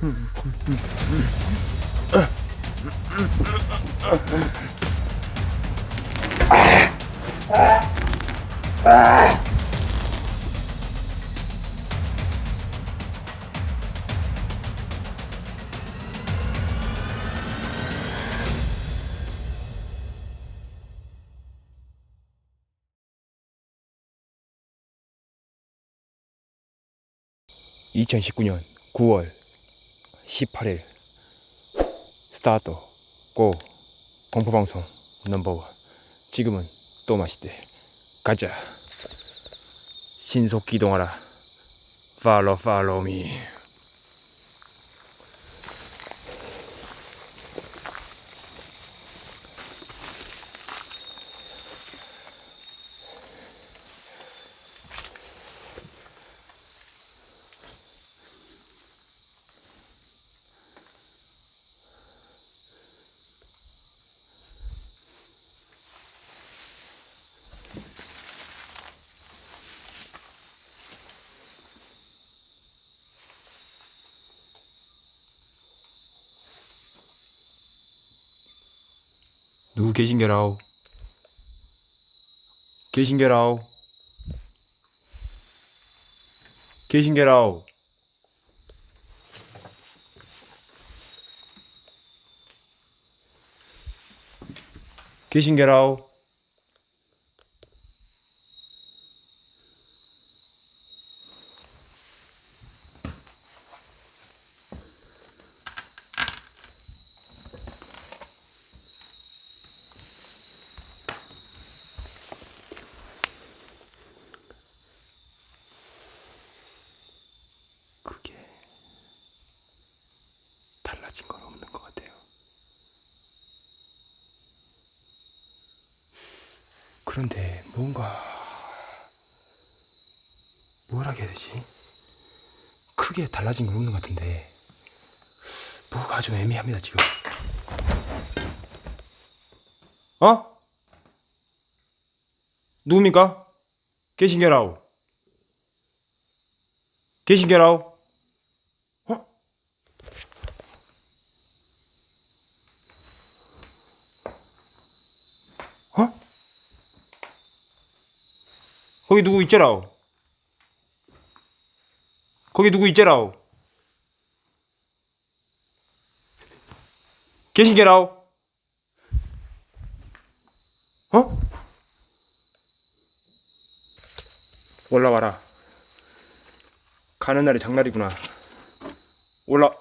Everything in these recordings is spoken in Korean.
(2019년 9월 18일) 스타트 고 공포방송 넘버원. 지금은 또 맛있대. 가자. 신속 기동하라. 팔로 팔로 미 누구 계신게라오? 계신게라오? 계신게라오? 계신게라오 달라진 건 없는 것 같아요. 그런데 뭔가 뭐라 해야 되지? 크게 달라진 건 없는 것 같은데 뭐가 좀 애매합니다 지금. 어? 누굽니까? 계신게라우. 계신게라우. 어? 어? 거기 누구 있제라오? 거기 누구 있제라오? 계신 게라오? 어? 올라와라. 가는 날이 장날이구나. 올라.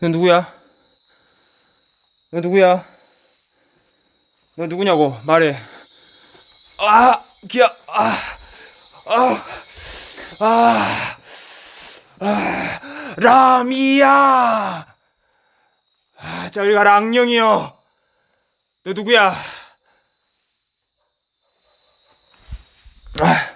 너 누구야? 너 누구야? 너 누구냐고 말해. 아, 기야. 아, 아, 아, 아, 라미야! 아, 저기 가라, 악령이여! 너 누구야? 아,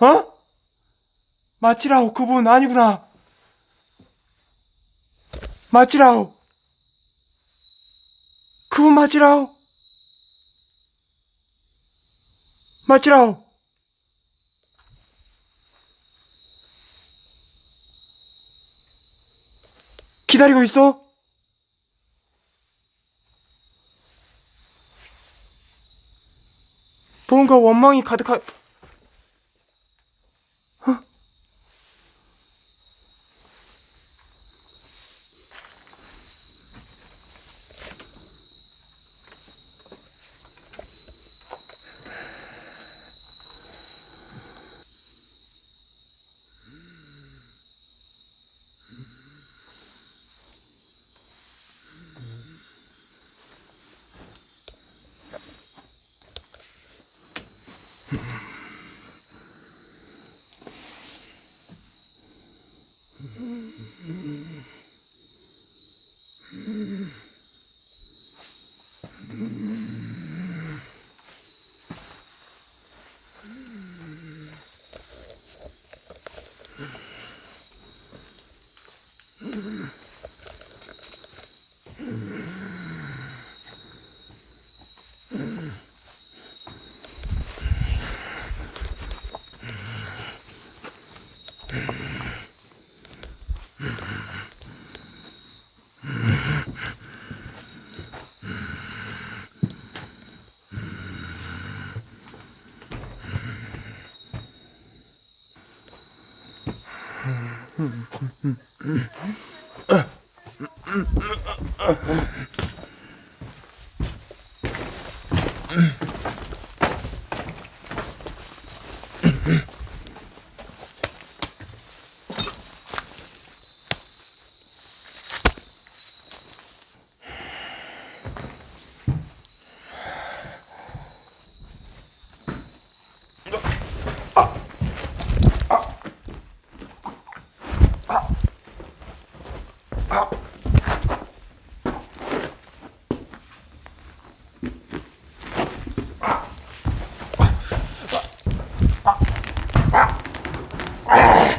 어? 마치라오, 그분 아니구나. 마치라오. 그분 마치라오. 마치라오. 기다리고 있어? 뭔가 원망이 가득한 Mm-hmm. Ah.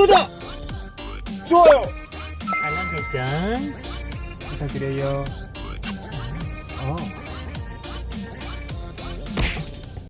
구독, 좋아요, 알람 설정 부탁드려요. 어.